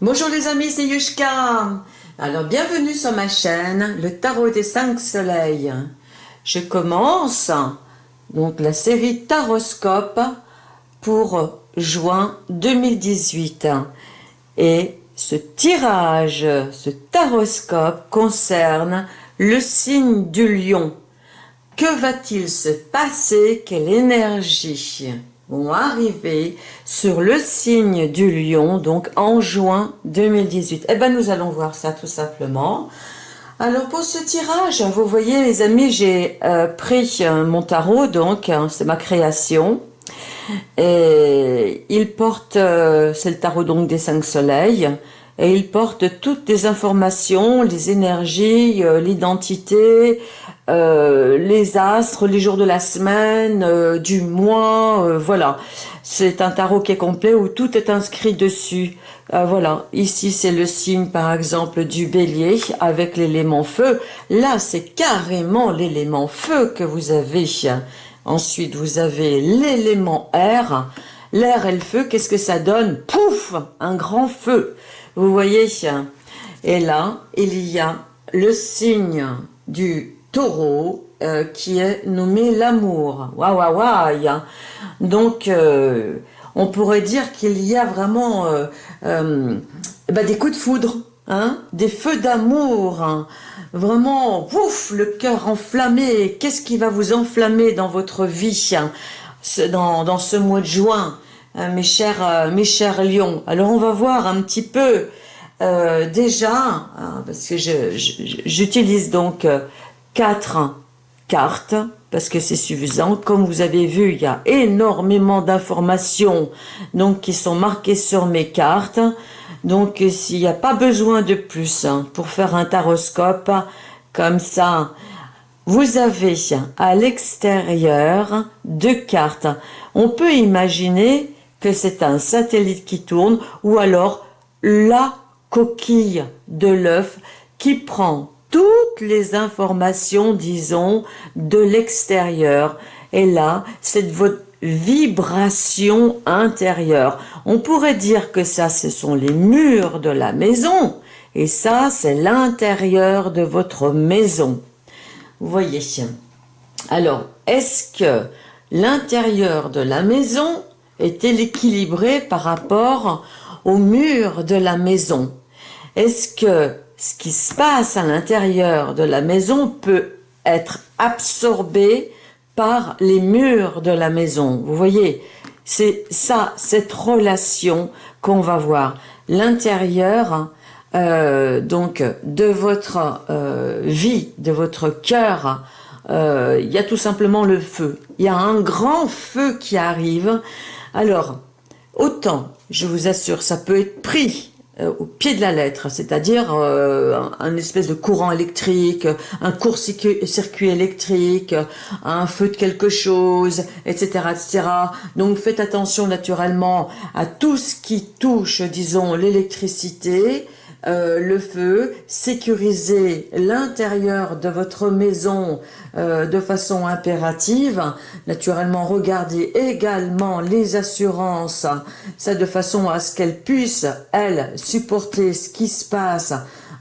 Bonjour les amis, c'est Yushka. Alors bienvenue sur ma chaîne, le tarot des cinq soleils. Je commence donc la série Taroscope pour juin 2018. Et ce tirage, ce taroscope concerne le signe du lion. Que va-t-il se passer? Quelle énergie? Vont arriver sur le signe du lion, donc en juin 2018 Eh bien, nous allons voir ça tout simplement. Alors, pour ce tirage, vous voyez, les amis, j'ai euh, pris euh, mon tarot, donc, hein, c'est ma création. Et il porte, euh, c'est le tarot donc des cinq soleils, et il porte toutes les informations, les énergies, l'identité, euh, les astres, les jours de la semaine, euh, du mois, euh, voilà. C'est un tarot qui est complet où tout est inscrit dessus. voilà, ici c'est le signe par exemple du bélier avec l'élément feu. Là c'est carrément l'élément feu que vous avez. Ensuite vous avez l'élément air. L'air et le feu, qu'est-ce que ça donne? Pouf Un grand feu. Vous voyez? Et là, il y a le signe du taureau euh, qui est nommé l'amour. Waouh, waouh, waouh Donc, euh, on pourrait dire qu'il y a vraiment euh, bah, des coups de foudre, hein, des feux d'amour, hein. vraiment, ouf, le cœur enflammé. Qu'est-ce qui va vous enflammer dans votre vie hein, dans, dans, ce mois de juin, mes chers, mes chers lions? Alors, on va voir un petit peu déjà, parce que j'utilise donc quatre cartes parce que c'est suffisant. Comme vous avez vu, il y a énormément d'informations donc qui sont marquées sur mes cartes. Donc, s'il n'y a pas besoin de plus hein, pour faire un taroscope comme ça, vous avez à l'extérieur deux cartes. On peut imaginer que c'est un satellite qui tourne ou alors la coquille de l'œuf qui prend toutes les informations, disons, de l'extérieur. Et là, c'est votre vibration intérieure. On pourrait dire que ça, ce sont les murs de la maison. Et ça, c'est l'intérieur de votre maison. Vous voyez. Alors, est-ce que l'intérieur de la maison est équilibré par rapport aux murs de la maison? Est-ce que ce qui se passe à l'intérieur de la maison peut être absorbé par les murs de la maison. Vous voyez, c'est ça, cette relation qu'on va voir. L'intérieur, euh, donc, de votre euh, vie, de votre cœur, euh, il y a tout simplement le feu. Il y a un grand feu qui arrive. Alors, autant, je vous assure, ça peut être pris euh, au pied de la lettre, c'est-à-dire euh, un, espèce de courant électrique, un court-circuit électrique, un feu de quelque chose, etc., etc. Donc faites attention naturellement à tout ce qui touche, disons, l'électricité, euh, le feu, sécuriser l'intérieur de votre maison euh, de façon impérative. Naturellement, regardez également les assurances, ça de façon à ce qu'elles puissent, elles, supporter ce qui se passe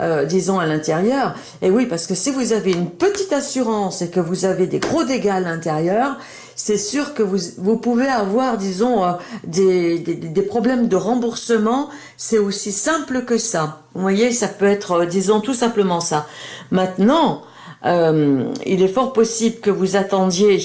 euh, disons, à l'intérieur. Et oui, parce que si vous avez une petite assurance et que vous avez des gros dégâts à l'intérieur, c'est sûr que vous, vous pouvez avoir, disons, euh, des, des, problèmes de remboursement. C'est aussi simple que ça. Vous voyez, ça peut être, euh, disons, tout simplement ça. Maintenant, euh, il est fort possible que vous attendiez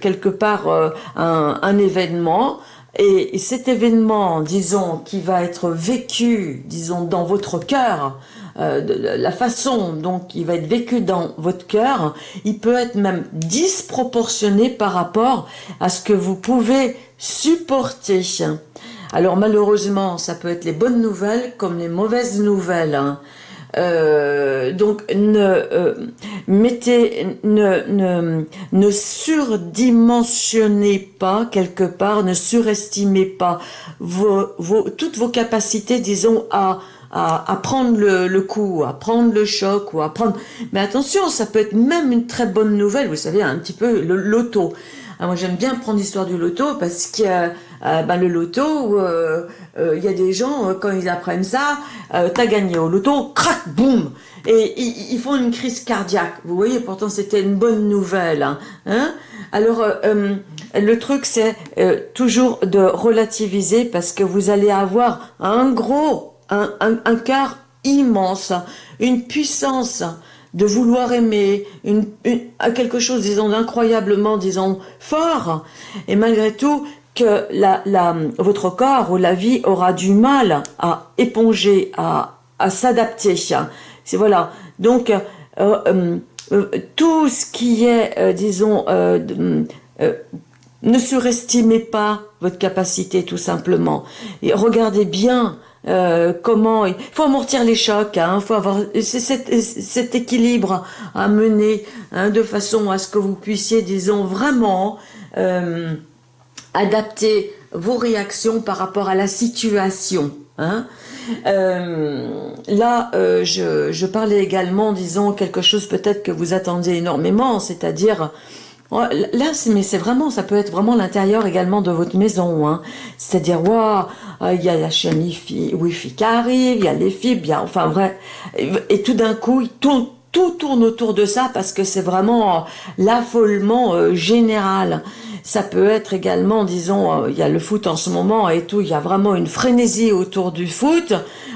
quelque part un, un, événement et, cet événement, disons, qui va être vécu, disons, dans votre cœur, euh, la façon dont il va être vécu dans votre cœur, il peut être même disproportionné par rapport à ce que vous pouvez supporter. Alors malheureusement, ça peut être les bonnes nouvelles comme les mauvaises nouvelles. Hein. Euh, donc ne euh, mettez ne, ne, ne surdimensionnez pas quelque part ne surestimez pas vos, vos, toutes vos capacités disons à à, prendre le, coup, à prendre le choc ou à prendre... Mais attention, ça peut être même une très bonne nouvelle, vous savez, un petit peu le loto. moi, j'aime bien prendre l'histoire du loto parce que ben, le loto, il y a des gens, quand ils apprennent ça, t'as gagné au loto, crac, boum et ils, font une crise cardiaque. Vous voyez, pourtant c'était une bonne nouvelle. Hein, hein Alors, le truc, c'est toujours de relativiser parce que vous allez avoir un gros, un, un, cœur immense, une puissance de vouloir aimer, quelque chose, disons, d'incroyablement, disons, fort, et malgré tout, que la, votre corps ou la vie aura du mal à éponger, à, à s'adapter. C'est voilà. Donc, euh, euh, euh, tout ce qui est, disons, ne surestimez pas votre capacité, tout simplement. Et regardez bien euh, comment il faut amortir les chocs, hein, faut avoir cet, équilibre à mener hein, de façon à ce que vous puissiez, disons, vraiment euh, adapter vos réactions par rapport à la situation. Hein. Euh, là, je, parlais également, disons, quelque chose peut-être que vous attendez énormément, c'est-à-dire Là, mais c'est vraiment, ça peut être vraiment l'intérieur également de votre maison. Hein. C'est-à-dire, waouh, il y a la chaîne Wi-Fi qui arrive, il y a les fibres, bien, enfin vrai. Et, tout d'un coup, tout, tout tourne autour de ça parce que c'est vraiment euh, l'affolement euh, général. Ça peut être également, disons, euh, il y a le foot en ce moment et tout, il y a vraiment une frénésie autour du foot,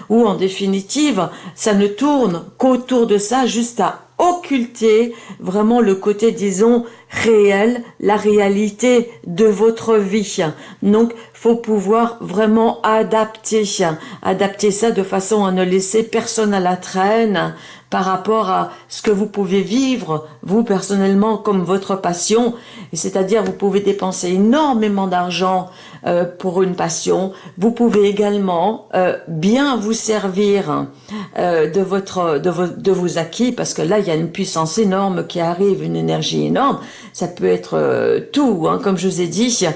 où en définitive, ça ne tourne qu'autour de ça, juste à occulter vraiment le côté, disons, réel, la réalité de votre vie. Donc, faut pouvoir vraiment adapter, adapter ça de façon à ne laisser personne à la traîne, par rapport à ce que vous pouvez vivre, vous personnellement, comme votre passion. C'est-à-dire, vous pouvez dépenser énormément d'argent euh, pour une passion. Vous pouvez également euh, bien vous servir euh, de, votre, de, vos, de vos acquis, parce que là, il y a une puissance énorme qui arrive, une énergie énorme. Ça peut être tout, hein, comme je vous ai dit.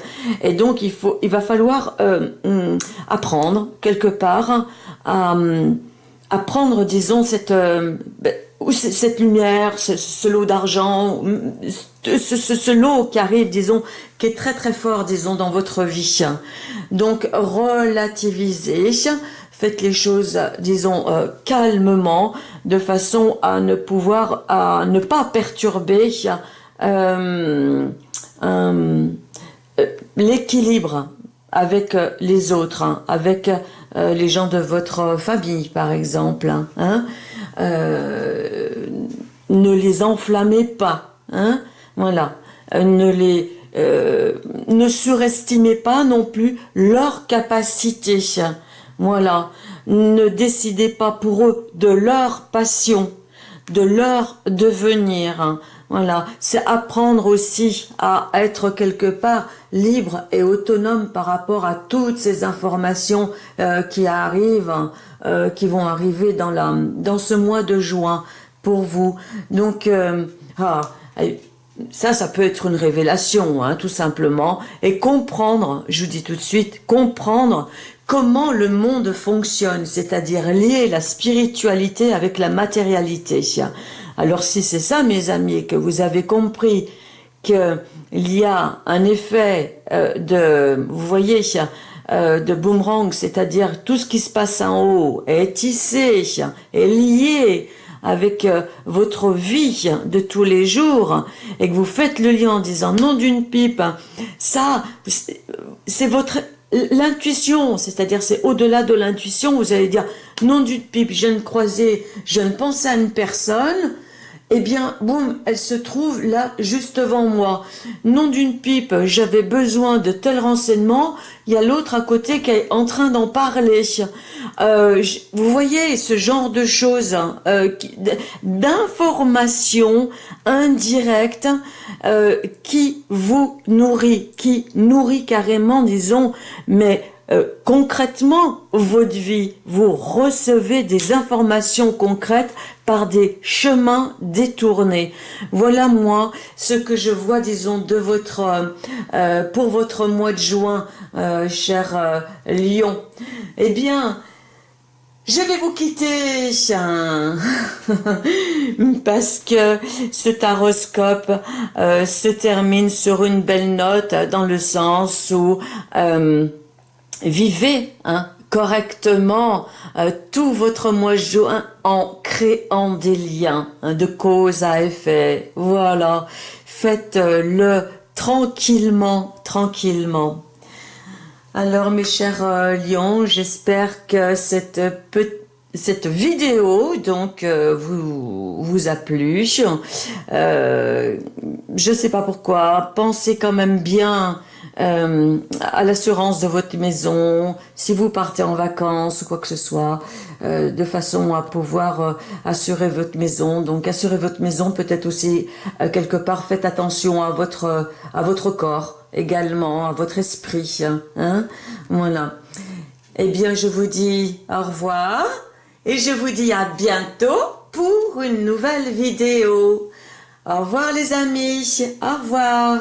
Et donc, il, faut, il va falloir hum, apprendre quelque part à... Hum, à prendre, disons, cette, euh, ben, cette lumière, ce, lot d'argent, ce, ce, lot qui arrive, disons, qui est très très fort, disons, dans votre vie. Donc, relativisez, faites les choses, disons, euh, calmement, de façon à ne pouvoir, à ne pas perturber euh, l'équilibre avec les autres, hein, avec euh, les gens de votre famille, par exemple. Hein, hein. euh, ne les enflammez pas. Voilà. Euh, ne les ne surestimez pas non plus leur capacité. Voilà. Ne décidez pas pour eux de leur passion, de leur devenir. Voilà, c'est apprendre aussi à être quelque part libre et autonome par rapport à toutes ces informations euh, qui arrivent, euh, qui vont arriver dans, la, dans ce mois de juin pour vous. Donc, euh, ah, ça, ça peut être une révélation, hein, tout simplement, et comprendre, je vous dis tout de suite, comprendre comment le monde fonctionne, c'est-à-dire lier la spiritualité avec la matérialité. Alors si c'est ça, mes amis, que vous avez compris qu'il y a un effet euh, de, vous voyez, euh, de boomerang, c'est-à-dire tout ce qui se passe en haut est tissé, est lié avec euh, votre vie de tous les jours et que vous faites le lien en disant non d'une pipe, ça, c'est votre l'intuition, c'est-à-dire c'est au-delà de l'intuition, vous allez dire non d'une pipe, je ne croisais, je ne pensais à une personne, eh bien, boum, elle se trouve là, juste devant moi. Non d'une pipe, j'avais besoin de tels renseignements, il y a l'autre à côté qui est en train d'en parler. Euh, vous voyez ce genre de choses, hein, euh, d'informations indirectes euh, qui vous nourrit, qui nourrit carrément, disons, mais euh, concrètement votre vie. Vous recevez des informations concrètes par des chemins détournés. Voilà moi ce que je vois, disons, de votre euh, euh, pour votre mois de juin, cher Lion. Eh bien, Je vais vous quitter parce que ce taroscope euh, se termine sur une belle note dans le sens où euh, vivez hein, correctement euh, tout votre mois juin en créant des liens hein, de cause à effet. Voilà, faites-le tranquillement, tranquillement. Alors mes chers euh, lions, j'espère que cette vidéo donc euh, vous vous a plu. Euh, je sais pas pourquoi, pensez quand même bien euh, à l'assurance de votre maison, si vous partez en vacances ou quoi que ce soit, euh, de façon à pouvoir euh, assurer votre maison. Donc assurer votre maison peut-être aussi quelque part faites attention à votre à votre corps également, à votre esprit. Hein voilà. Eh bien, je vous dis au revoir et je vous dis à bientôt pour une nouvelle vidéo. Au revoir les amis, au revoir.